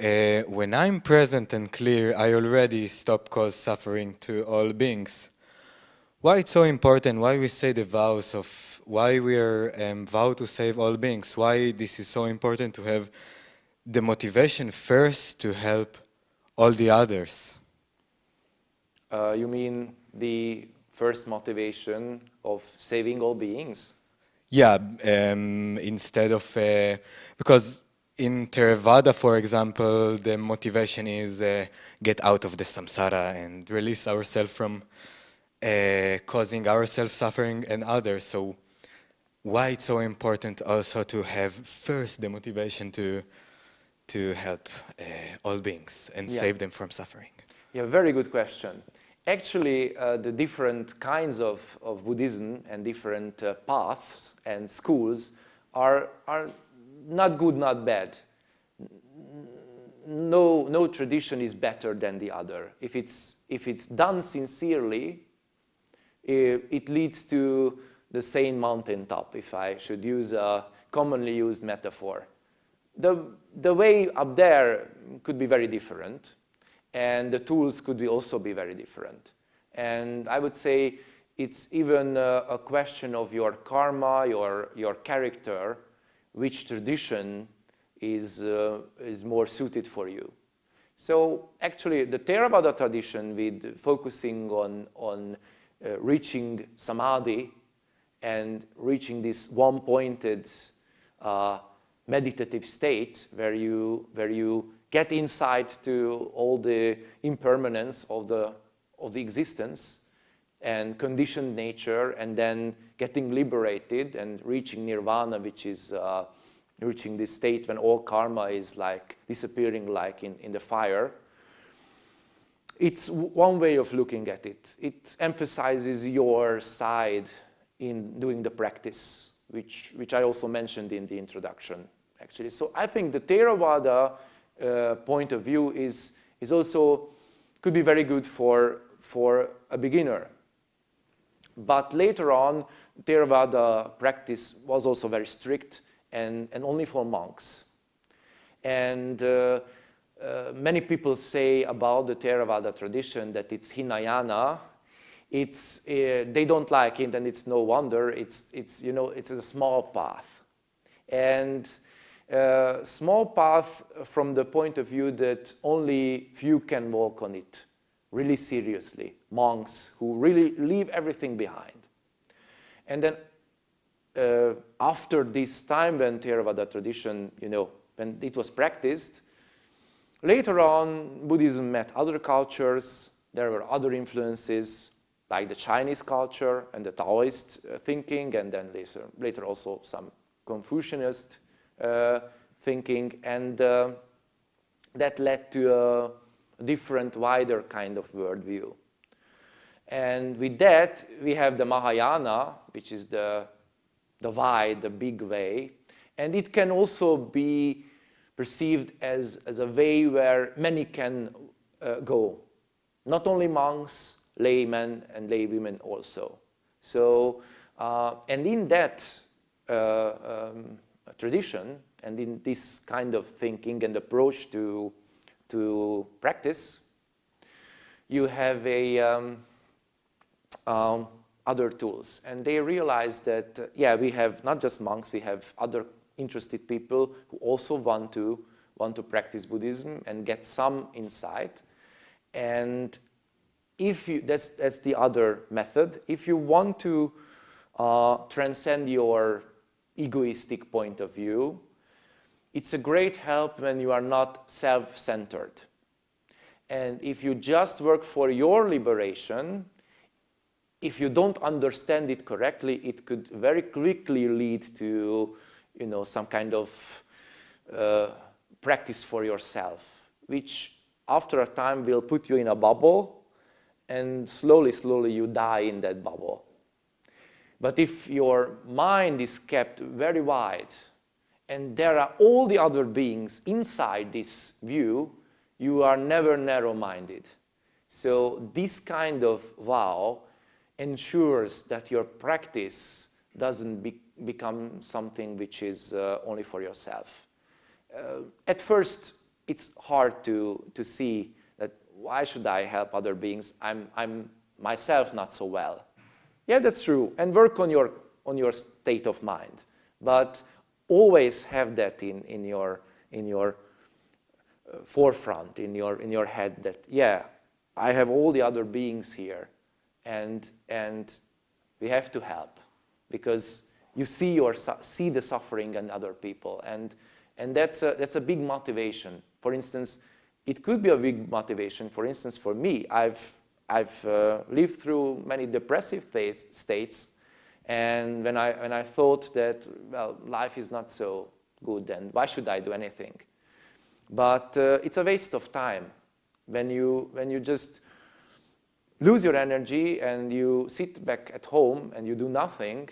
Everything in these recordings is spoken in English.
uh, when I'm present and clear, I already stop cause suffering to all beings. Why it's so important, why we say the vows of, why we are um, vow to save all beings, why this is so important to have the motivation first to help all the others. Uh, you mean the first motivation of saving all beings? Yeah, um, instead of, uh, because in Theravada, for example, the motivation is uh, get out of the samsara and release ourselves from uh, causing ourselves suffering and others. So why it's so important also to have first the motivation to to help uh, all beings and yeah. save them from suffering? Yeah, very good question. Actually, uh, the different kinds of, of Buddhism and different uh, paths and schools are, are not good, not bad. No, no tradition is better than the other. If it's, if it's done sincerely, it, leads to the same mountaintop, if I should use a commonly used metaphor. The, the way up there could be very different, and the tools could be also be very different. And I would say it's even a, a question of your karma, your, your character, which tradition is, uh, is more suited for you. So actually the Theravada tradition with focusing on, on uh, reaching samadhi and reaching this one-pointed uh, meditative state where you, where you get insight to all the impermanence of the, of the existence and conditioned nature and then getting liberated and reaching nirvana, which is uh, reaching this state when all karma is like disappearing like in, in the fire. It's one way of looking at it. It emphasizes your side in doing the practice, which, which I also mentioned in the introduction, actually. So I think the Theravada uh, point of view is, is also, could be very good for, for a beginner. But later on, Theravada practice was also very strict and, and only for monks. And uh, uh, many people say about the Theravada tradition that it's Hinayana. It's, uh, they don't like it and it's no wonder. It's, it's, you know, it's a small path. And uh, small path from the point of view that only few can walk on it really seriously, monks who really leave everything behind. And then uh, after this time when Theravada tradition, you know, when it was practiced, later on Buddhism met other cultures, there were other influences like the Chinese culture and the Taoist uh, thinking and then later, later also some Confucianist uh, thinking and uh, that led to a different, wider kind of worldview. And with that, we have the Mahayana, which is the, the wide, the big way. And it can also be perceived as, as a way where many can uh, go. Not only monks, laymen, and laywomen also. So, uh, and in that uh, um, tradition, and in this kind of thinking and approach to, to practice, you have a, um, um, other tools. And they realize that, uh, yeah, we have not just monks, we have other interested people who also want to, want to practice Buddhism and get some insight. And if you, that's, that's the other method. If you want to uh, transcend your egoistic point of view, it's a great help when you are not self-centered. And if you just work for your liberation, if you don't understand it correctly, it could very quickly lead to, you know, some kind of uh, practice for yourself, which after a time will put you in a bubble and slowly, slowly you die in that bubble. But if your mind is kept very wide and there are all the other beings inside this view, you are never narrow-minded. So this kind of vow ensures that your practice doesn't be become something which is uh, only for yourself. Uh, at first, it's hard to, to see that why should I help other beings? I'm, I'm myself not so well. Yeah, that's true. And work on your, on your state of mind. But always have that in, in your, in your uh, forefront, in your, in your head that, yeah, I have all the other beings here and, and we have to help because you see, your, see the suffering in other people and, and that's, a, that's a big motivation. For instance, it could be a big motivation. For instance, for me, I've, I've uh, lived through many depressive states and when I, when I thought that, well, life is not so good and why should I do anything? But uh, it's a waste of time when you, when you just lose your energy and you sit back at home and you do nothing,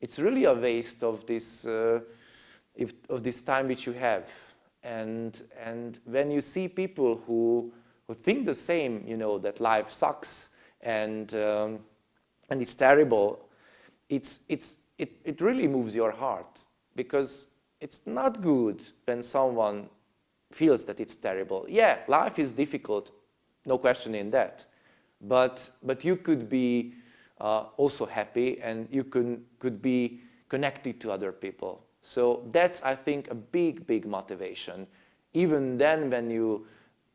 it's really a waste of this, uh, if, of this time which you have. And, and when you see people who, who think the same, you know, that life sucks and, um, and it's terrible, it's, it's, it, it really moves your heart because it's not good when someone feels that it's terrible. Yeah, life is difficult, no question in that. But, but you could be uh, also happy and you could, could be connected to other people. So that's, I think, a big, big motivation. Even then when you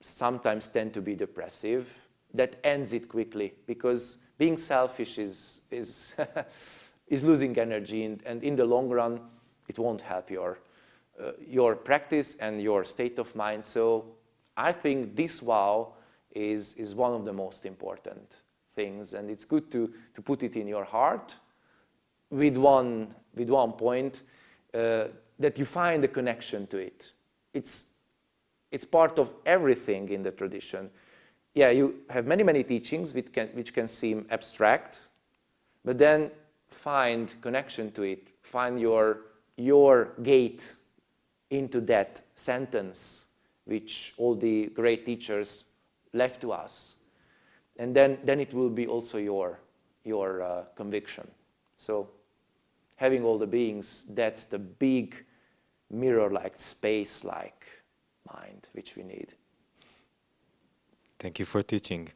sometimes tend to be depressive, that ends it quickly because being selfish is, is, is losing energy and, and, in the long run it won't help your, uh, your practice and your state of mind. So I think this vow is, is one of the most important things and it's good to, to put it in your heart with one, with one point uh, that you find a connection to it. It's, it's part of everything in the tradition yeah, you have many, many teachings which can, which can seem abstract, but then find connection to it, find your, your gate into that sentence which all the great teachers left to us. And then, then it will be also your, your uh, conviction. So having all the beings, that's the big mirror-like, space-like mind which we need. Thank you for teaching.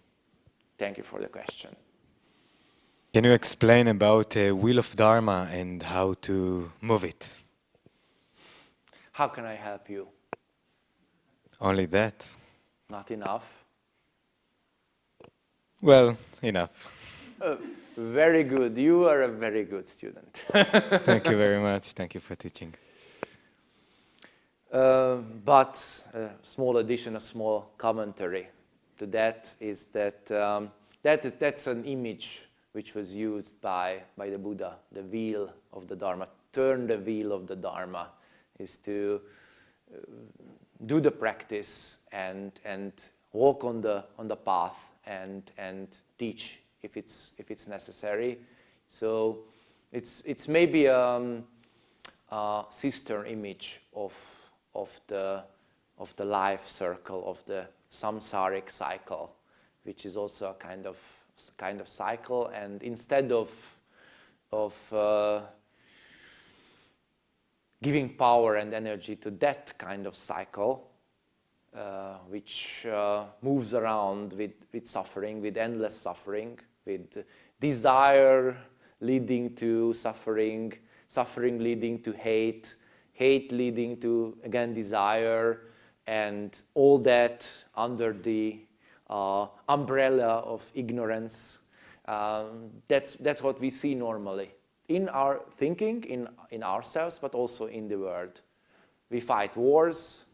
Thank you for the question. Can you explain about a wheel of Dharma and how to move it? How can I help you? Only that. Not enough? Well, enough. Uh, very good. You are a very good student. Thank you very much. Thank you for teaching. Uh, but a small addition, a small commentary to that is that um, that is, that's an image which was used by, by the Buddha, the wheel of the Dharma. Turn the wheel of the Dharma is to uh, do the practice and, and walk on the, on the path and, and teach if it's, if it's necessary. So it's, it's maybe um, a sister image of, of, the, of the life circle, of the samsaric cycle, which is also a kind of kind of cycle. And instead of of uh, giving power and energy to that kind of cycle, uh, which uh, moves around with, with suffering, with endless suffering, with desire leading to suffering, suffering leading to hate, hate leading to, again, desire, and all that under the uh, umbrella of ignorance. Um, that's, that's what we see normally in our thinking, in, in ourselves, but also in the world. We fight wars,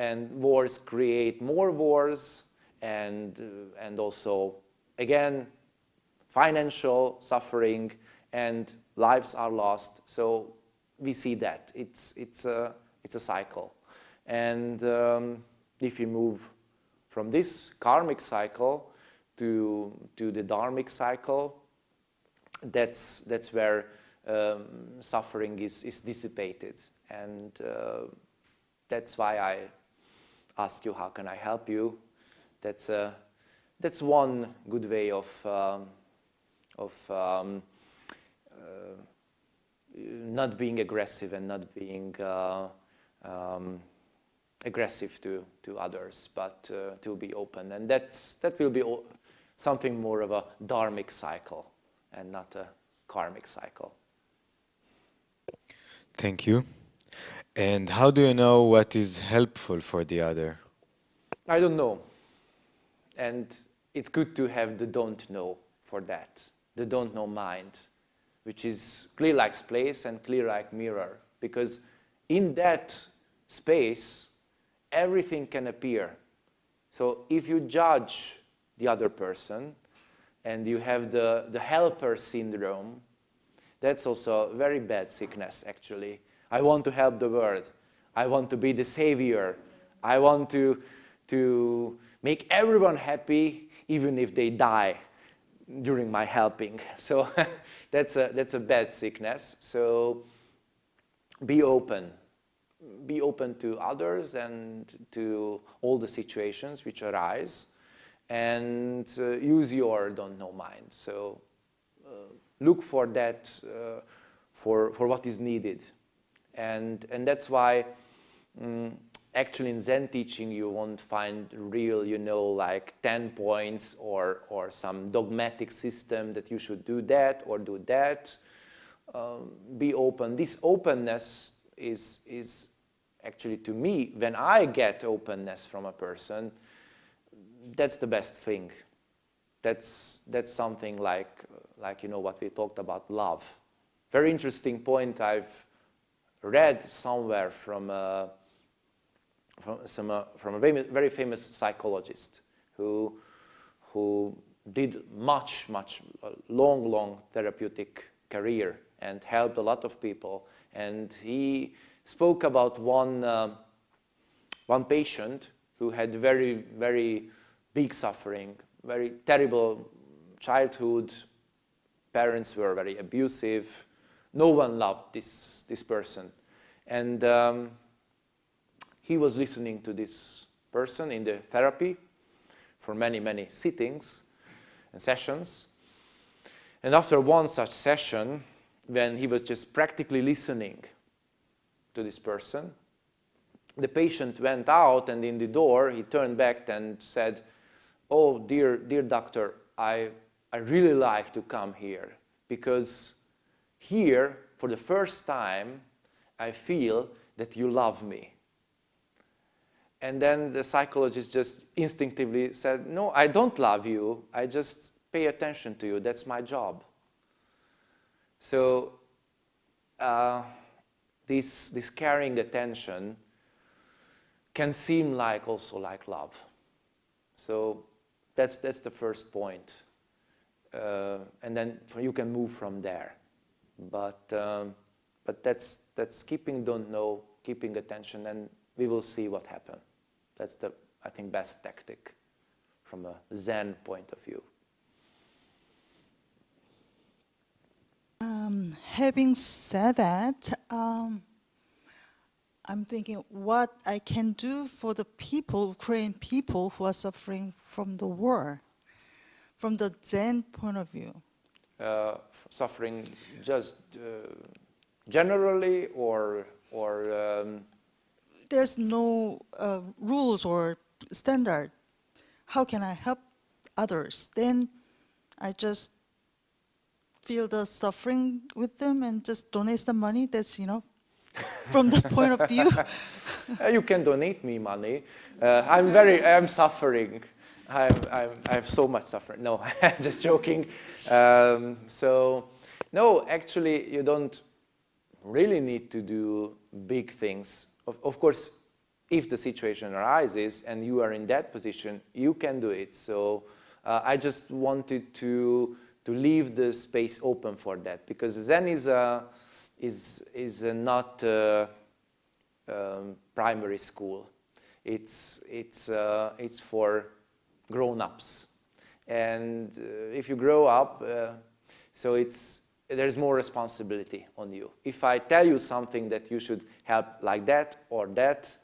and wars create more wars, and, uh, and also, again, financial suffering, and lives are lost. So we see that. It's, it's, a, it's a cycle. And um, if you move from this karmic cycle to, to the dharmic cycle, that's, that's where um, suffering is, is dissipated. And uh, that's why I ask you, how can I help you? That's, that's one good way of, um, of um, uh, not being aggressive and not being uh, um, aggressive to, to others, but uh, to be open. And that's, that will be something more of a dharmic cycle and not a karmic cycle. Thank you. And how do you know what is helpful for the other? I don't know. And it's good to have the don't know for that, the don't know mind, which is clear like space and clear like mirror. Because in that space, everything can appear. So if you judge the other person and you have the, the helper syndrome, that's also a very bad sickness, actually. I want to help the world. I want to be the savior. I want to, to make everyone happy, even if they die during my helping. So that's, a, that's a bad sickness. So be open. Be open to others and to all the situations which arise and uh, use your don't know mind. So uh, look for that, uh, for, for what is needed. And, and that's why um, actually in Zen teaching you won't find real, you know, like 10 points or, or some dogmatic system that you should do that or do that. Um, be open. This openness is, is actually to me, when I get openness from a person, that's the best thing. That's, that's something like, like, you know, what we talked about, love. Very interesting point I've read somewhere from a, from, some, uh, from a very, famous psychologist who, who did much, much long, long therapeutic career and helped a lot of people. And he spoke about one, uh, one patient who had very, very big suffering, very terrible childhood. Parents were very abusive. No one loved this, this person. And um, he was listening to this person in the therapy for many, many sittings and sessions. And after one such session, when he was just practically listening to this person, the patient went out and in the door he turned back and said, oh, dear, dear doctor, I, I really like to come here because here, for the first time, I feel that you love me. And then the psychologist just instinctively said, no, I don't love you. I just pay attention to you. That's my job. So uh, this, this caring attention can seem like also like love. So that's, that's the first point. Uh, and then you can move from there. But, um, but that's, that's keeping don't know, keeping attention, and we will see what happens. That's the, I think, best tactic from a Zen point of view. Um, having said that, um, I'm thinking what I can do for the people, Ukrainian people who are suffering from the war, from the Zen point of view. Uh, suffering just uh, generally or, or um... There's no uh, rules or standard. How can I help others? Then I just feel the suffering with them and just donate some money. That's, you know, from the point of view? You can donate me money. Uh, I'm very, I'm suffering. I'm, I'm, i have so much suffering. No, I'm just joking. Um, so, no, actually, you don't really need to do big things. Of, of course, if the situation arises and you are in that position, you can do it. So uh, I just wanted to, to leave the space open for that because Zen is a, is, is not uh, um, primary school. It's, it's, uh, it's for grown-ups. And uh, if you grow up, uh, so it's, there's more responsibility on you. If I tell you something that you should help like that or that,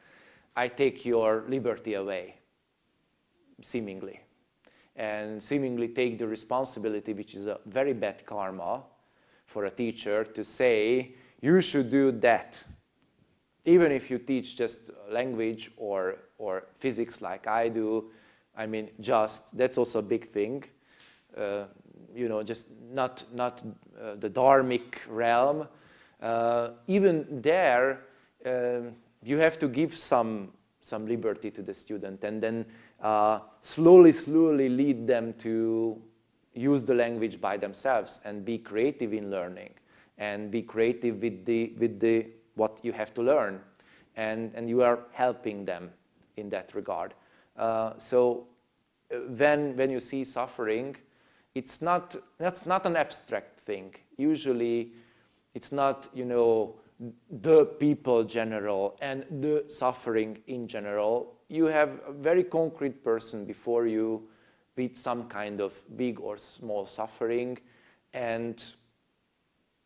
I take your liberty away, seemingly. And seemingly take the responsibility, which is a very bad karma, for a teacher to say, you should do that. even if you teach just language or, or physics like I do, I mean, just, that's also a big thing. Uh, you know, just not, not uh, the dharmic realm. Uh, even there, um, you have to give some, some liberty to the student and then uh, slowly, slowly lead them to use the language by themselves and be creative in learning and be creative with the, with the what you have to learn. And, and you are helping them in that regard. Uh, so uh, when, when you see suffering, it's not, that's not an abstract thing. Usually it's not, you know, the people general and the suffering in general. You have a very concrete person before you with some kind of big or small suffering and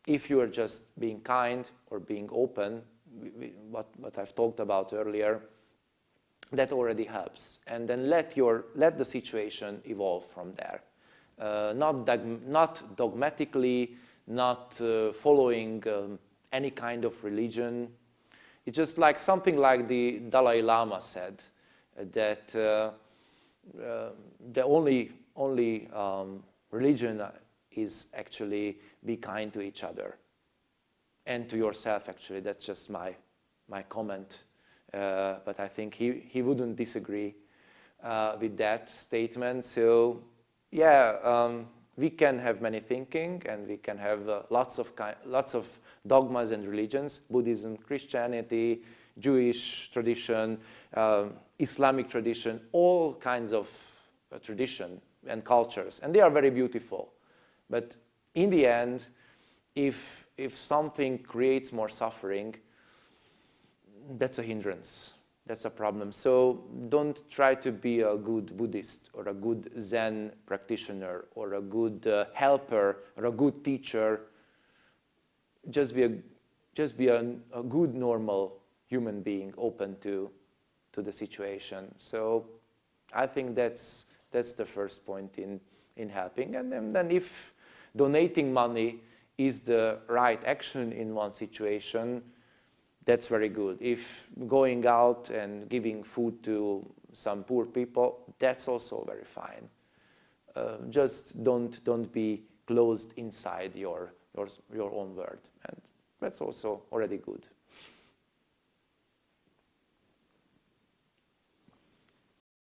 if you are just being kind or being open, what, what I've talked about earlier, that already helps. And then let, your, let the situation evolve from there. Uh, not, not dogmatically, not uh, following um, any kind of religion. It's just like something like the Dalai Lama said, uh, that uh, uh, the only, only um, religion is actually be kind to each other and to yourself actually that's just my my comment uh, but I think he, he wouldn't disagree uh, with that statement. So yeah um, we can have many thinking and we can have uh, lots of lots of dogmas and religions Buddhism Christianity Jewish tradition um, Islamic tradition all kinds of uh, tradition and cultures. And they are very beautiful. But in the end, if, if something creates more suffering, that's a hindrance. That's a problem. So don't try to be a good Buddhist or a good Zen practitioner or a good uh, helper or a good teacher. Just be a, just be a, a good, normal human being open to, to the situation. So I think that's, that's the first point in, in helping. And then, then if donating money is the right action in one situation, that's very good. If going out and giving food to some poor people, that's also very fine. Uh, just don't, don't be closed inside your, your, your own world. And that's also already good.